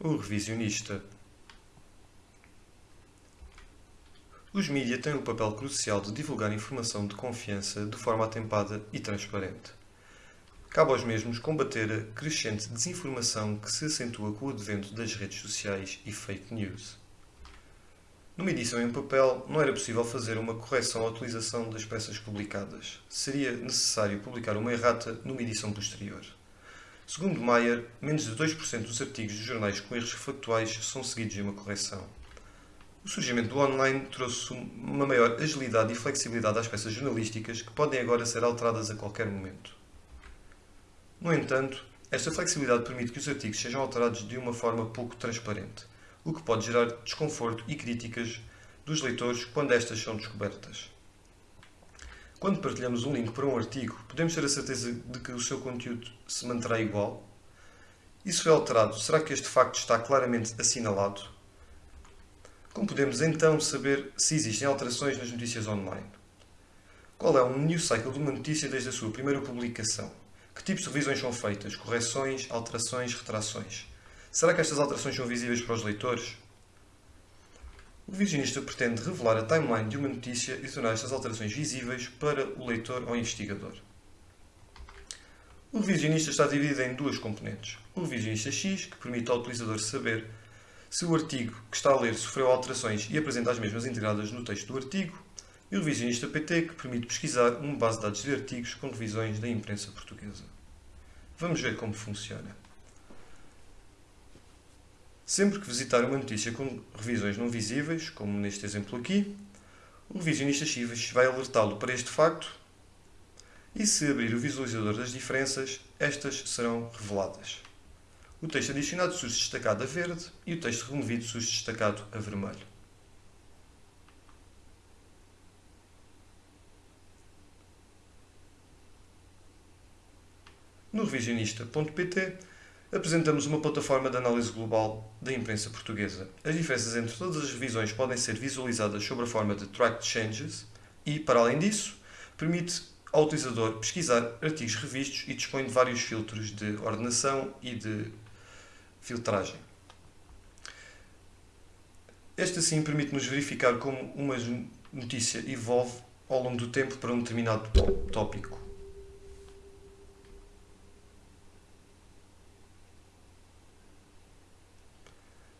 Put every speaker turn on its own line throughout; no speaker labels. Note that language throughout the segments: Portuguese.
O revisionista. Os mídia têm o papel crucial de divulgar informação de confiança de forma atempada e transparente. Cabe aos mesmos combater a crescente desinformação que se acentua com o advento das redes sociais e fake news. Numa edição em papel, não era possível fazer uma correção à utilização das peças publicadas. Seria necessário publicar uma errata numa edição posterior. Segundo Mayer, menos de 2% dos artigos de jornais com erros factuais são seguidos de uma correção. O surgimento do online trouxe uma maior agilidade e flexibilidade às peças jornalísticas que podem agora ser alteradas a qualquer momento. No entanto, esta flexibilidade permite que os artigos sejam alterados de uma forma pouco transparente, o que pode gerar desconforto e críticas dos leitores quando estas são descobertas. Quando partilhamos um link para um artigo, podemos ter a certeza de que o seu conteúdo se manterá igual? Se foi alterado, será que este facto está claramente assinalado? Como podemos então saber se existem alterações nas notícias online? Qual é o news cycle de uma notícia desde a sua primeira publicação? Que tipos de revisões são feitas? Correções, alterações, retrações? Será que estas alterações são visíveis para os leitores? O visionista pretende revelar a timeline de uma notícia e tornar estas alterações visíveis para o leitor ou investigador. O revisionista está dividido em duas componentes. O revisionista X, que permite ao utilizador saber se o artigo que está a ler sofreu alterações e apresenta as mesmas integradas no texto do artigo, e o revisionista PT, que permite pesquisar uma base de dados de artigos com revisões da imprensa portuguesa. Vamos ver como funciona. Sempre que visitar uma notícia com revisões não visíveis, como neste exemplo aqui, o revisionista X vai alertá-lo para este facto e se abrir o visualizador das diferenças, estas serão reveladas. O texto adicionado surge destacado a verde e o texto removido surge destacado a vermelho. No revisionista.pt apresentamos uma plataforma de análise global da imprensa portuguesa. As diferenças entre todas as revisões podem ser visualizadas sob a forma de tracked changes e, para além disso, permite ao utilizador pesquisar artigos revistos e dispõe de vários filtros de ordenação e de filtragem. Este assim permite-nos verificar como uma notícia evolve ao longo do tempo para um determinado tópico.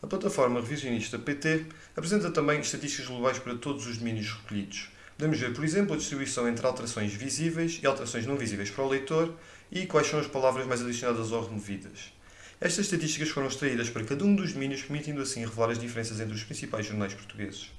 A plataforma revisionista PT apresenta também estatísticas globais para todos os domínios recolhidos. Podemos ver, por exemplo, a distribuição entre alterações visíveis e alterações não visíveis para o leitor e quais são as palavras mais adicionadas ou removidas. Estas estatísticas foram extraídas para cada um dos domínios, permitindo assim revelar as diferenças entre os principais jornais portugueses.